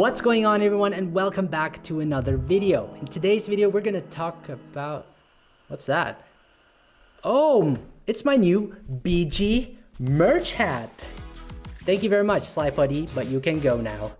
What's going on everyone and welcome back to another video. In today's video we're gonna talk about, what's that? Oh, it's my new BG merch hat. Thank you very much SlyPod E, but you can go now.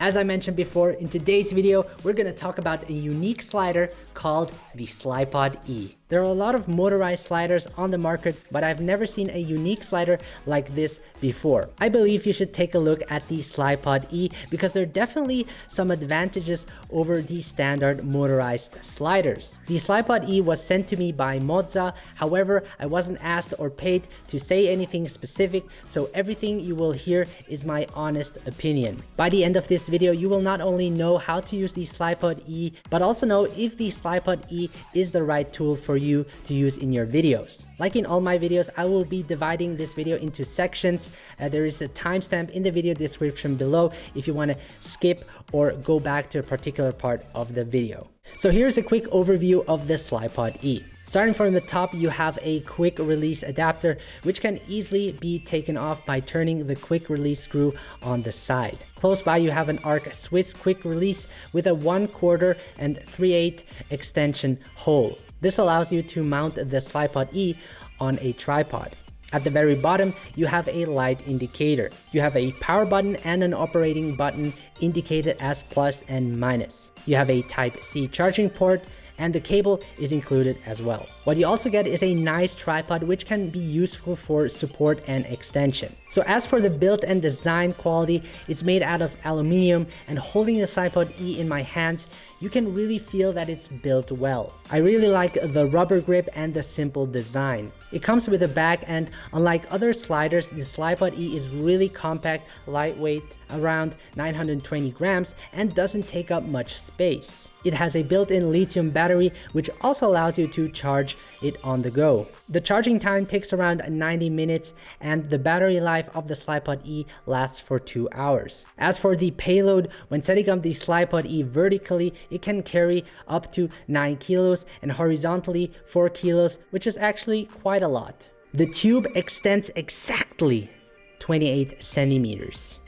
As I mentioned before, in today's video, we're gonna talk about a unique slider called the SlyPod E. There are a lot of motorized sliders on the market, but I've never seen a unique slider like this before. I believe you should take a look at the SlyPod E because there are definitely some advantages over the standard motorized sliders. The SlyPod E was sent to me by Moza, however, I wasn't asked or paid to say anything specific, so everything you will hear is my honest opinion. By the end of this video, you will not only know how to use the SlyPod E, but also know if the SlyPod E is the right tool for you to use in your videos. Like in all my videos, I will be dividing this video into sections. Uh, there is a timestamp in the video description below if you want to skip or go back to a particular part of the video. So here's a quick overview of the SlyPod E. Starting from the top, you have a quick release adapter, which can easily be taken off by turning the quick release screw on the side. Close by, you have an Arca Swiss quick release with a 1 quarter and 3 8 extension hole. This allows you to mount the SlyPod E on a tripod. At the very bottom, you have a light indicator. You have a power button and an operating button indicated as plus and minus. You have a Type-C charging port and the cable is included as well. What you also get is a nice tripod which can be useful for support and extension. So as for the build and design quality, it's made out of aluminium and holding the SlyPod E in my hands, you can really feel that it's built well. I really like the rubber grip and the simple design. It comes with a bag and unlike other sliders, the SlyPod E is really compact, lightweight, around 920 grams and doesn't take up much space. It has a built-in lithium battery which also allows you to charge it on the go. The charging time takes around 90 minutes and the battery life of the SlyPod E lasts for 2 hours. As for the payload, when setting up the SlyPod E vertically, it can carry up to 9 kilos and horizontally 4 kilos, which is actually quite a lot. The tube extends exactly 28 centimeters.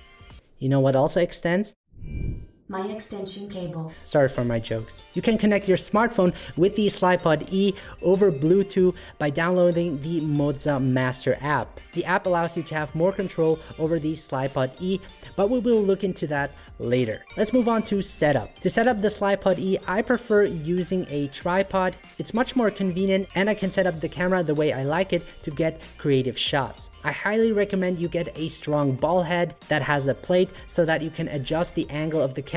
You know what also extends? My extension cable. Sorry for my jokes. You can connect your smartphone with the SlyPod E over Bluetooth by downloading the Moza Master app. The app allows you to have more control over the SlyPod E, but we will look into that later. Let's move on to setup. To set up the SlyPod E, I prefer using a tripod. It's much more convenient and I can set up the camera the way I like it to get creative shots. I highly recommend you get a strong ball head that has a plate so that you can adjust the angle of the camera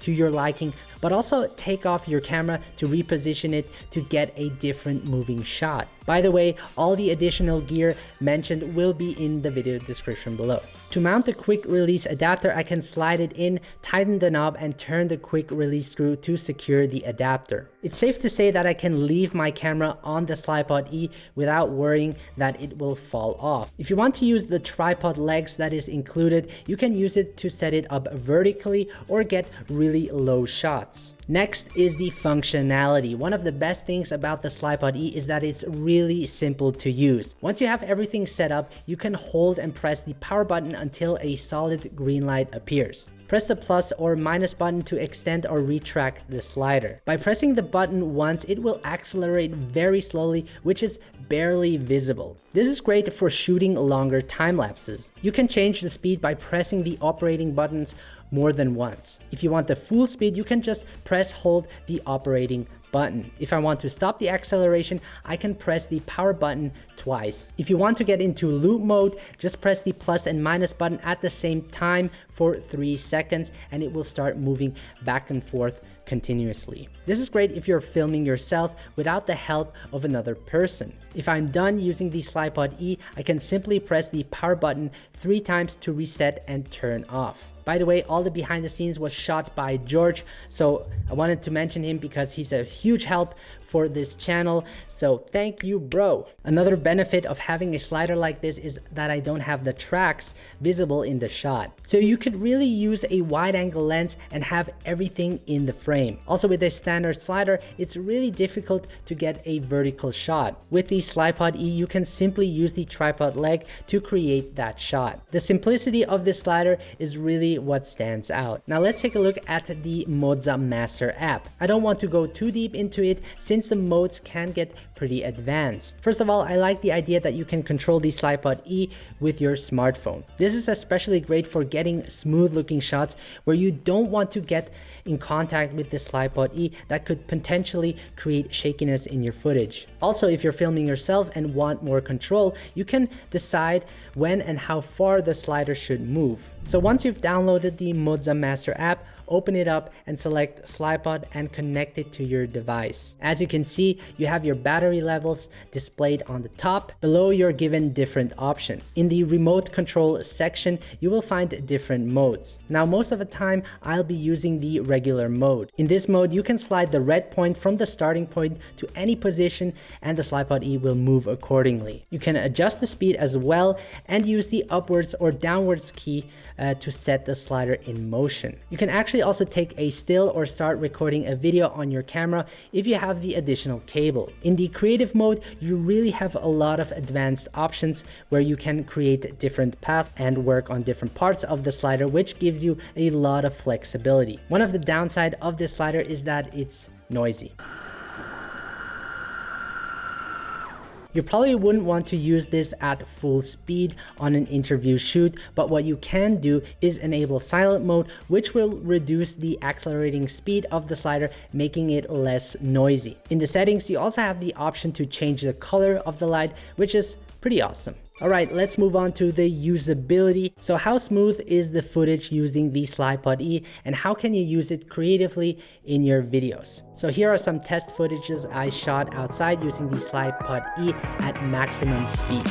to your liking but also take off your camera to reposition it to get a different moving shot. By the way, all the additional gear mentioned will be in the video description below. To mount the quick release adapter, I can slide it in, tighten the knob and turn the quick release screw to secure the adapter. It's safe to say that I can leave my camera on the SlyPod E without worrying that it will fall off. If you want to use the tripod legs that is included, you can use it to set it up vertically or get really low shots. Next is the functionality. One of the best things about the SlyPod E is that it's really simple to use. Once you have everything set up, you can hold and press the power button until a solid green light appears. Press the plus or minus button to extend or retract the slider. By pressing the button once, it will accelerate very slowly, which is barely visible. This is great for shooting longer time lapses. You can change the speed by pressing the operating buttons more than once. If you want the full speed, you can just press hold the operating button. If I want to stop the acceleration, I can press the power button twice. If you want to get into loop mode, just press the plus and minus button at the same time for three seconds and it will start moving back and forth continuously. This is great if you're filming yourself without the help of another person. If I'm done using the SlyPod E, I can simply press the power button three times to reset and turn off. By the way, all the behind the scenes was shot by George. So I wanted to mention him because he's a huge help for this channel. So thank you, bro. Another benefit of having a slider like this is that I don't have the tracks visible in the shot. So you could really use a wide angle lens and have everything in the frame. Also with a standard slider, it's really difficult to get a vertical shot. With the Slypod E, you can simply use the tripod leg to create that shot. The simplicity of this slider is really what stands out. Now let's take a look at the Moza Master app. I don't want to go too deep into it since since the modes can get pretty advanced. First of all, I like the idea that you can control the Slypod E with your smartphone. This is especially great for getting smooth looking shots where you don't want to get in contact with the Slypod E that could potentially create shakiness in your footage. Also, if you're filming yourself and want more control, you can decide when and how far the slider should move. So once you've downloaded the Moza Master app, open it up and select Slypod and connect it to your device. As you can see, you have your battery levels displayed on the top. Below, you're given different options. In the remote control section, you will find different modes. Now, most of the time, I'll be using the regular mode. In this mode, you can slide the red point from the starting point to any position and the Slypod E will move accordingly. You can adjust the speed as well and use the upwards or downwards key uh, to set the slider in motion. You can actually also take a still or start recording a video on your camera if you have the additional cable. In the creative mode, you really have a lot of advanced options where you can create different paths and work on different parts of the slider, which gives you a lot of flexibility. One of the downside of this slider is that it's noisy. You probably wouldn't want to use this at full speed on an interview shoot, but what you can do is enable silent mode, which will reduce the accelerating speed of the slider, making it less noisy. In the settings, you also have the option to change the color of the light, which is pretty awesome. All right, let's move on to the usability. So how smooth is the footage using the Slypod E and how can you use it creatively in your videos? So here are some test footages I shot outside using the Slypod E at maximum speed.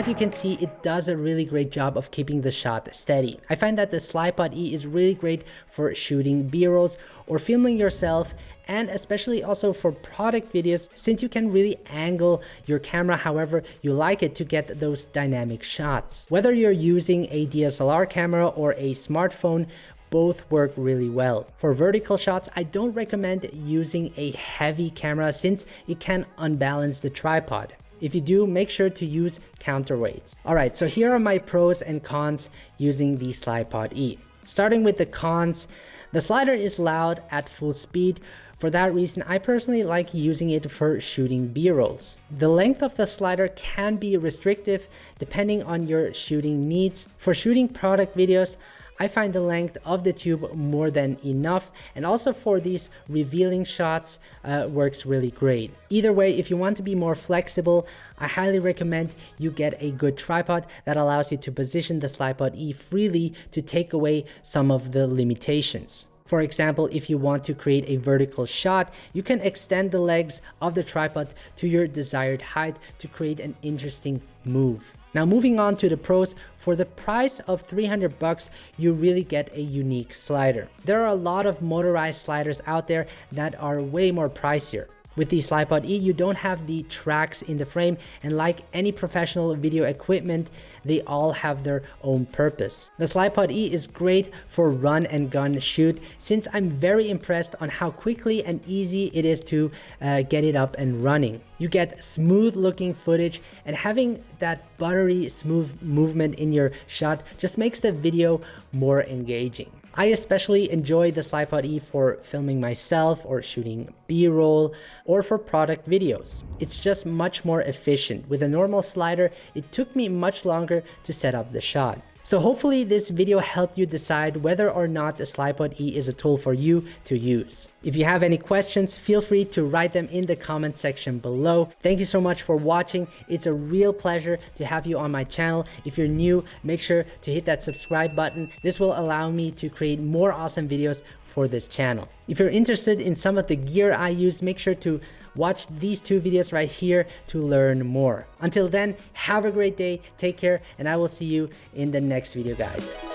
As you can see, it does a really great job of keeping the shot steady. I find that the Slypod E is really great for shooting B-rolls or filming yourself and especially also for product videos since you can really angle your camera however you like it to get those dynamic shots. Whether you're using a DSLR camera or a smartphone, both work really well. For vertical shots, I don't recommend using a heavy camera since it can unbalance the tripod. If you do, make sure to use counterweights. All right, so here are my pros and cons using the Slypod E. Starting with the cons, the slider is loud at full speed. For that reason, I personally like using it for shooting B-rolls. The length of the slider can be restrictive depending on your shooting needs. For shooting product videos, I find the length of the tube more than enough and also for these revealing shots uh, works really great. Either way, if you want to be more flexible, I highly recommend you get a good tripod that allows you to position the Slypod E freely to take away some of the limitations. For example, if you want to create a vertical shot, you can extend the legs of the tripod to your desired height to create an interesting move. Now moving on to the pros, for the price of 300 bucks, you really get a unique slider. There are a lot of motorized sliders out there that are way more pricier. With the Slypod E, you don't have the tracks in the frame and like any professional video equipment, they all have their own purpose. The Slypod E is great for run and gun shoot since I'm very impressed on how quickly and easy it is to uh, get it up and running. You get smooth looking footage and having that buttery smooth movement in your shot just makes the video more engaging. I especially enjoy the Slypod E for filming myself or shooting B-roll or for product videos. It's just much more efficient. With a normal slider, it took me much longer to set up the shot. So hopefully this video helped you decide whether or not the Slypod E is a tool for you to use. If you have any questions, feel free to write them in the comment section below. Thank you so much for watching. It's a real pleasure to have you on my channel. If you're new, make sure to hit that subscribe button. This will allow me to create more awesome videos for this channel. If you're interested in some of the gear I use, make sure to watch these two videos right here to learn more. Until then, have a great day, take care, and I will see you in the next video, guys.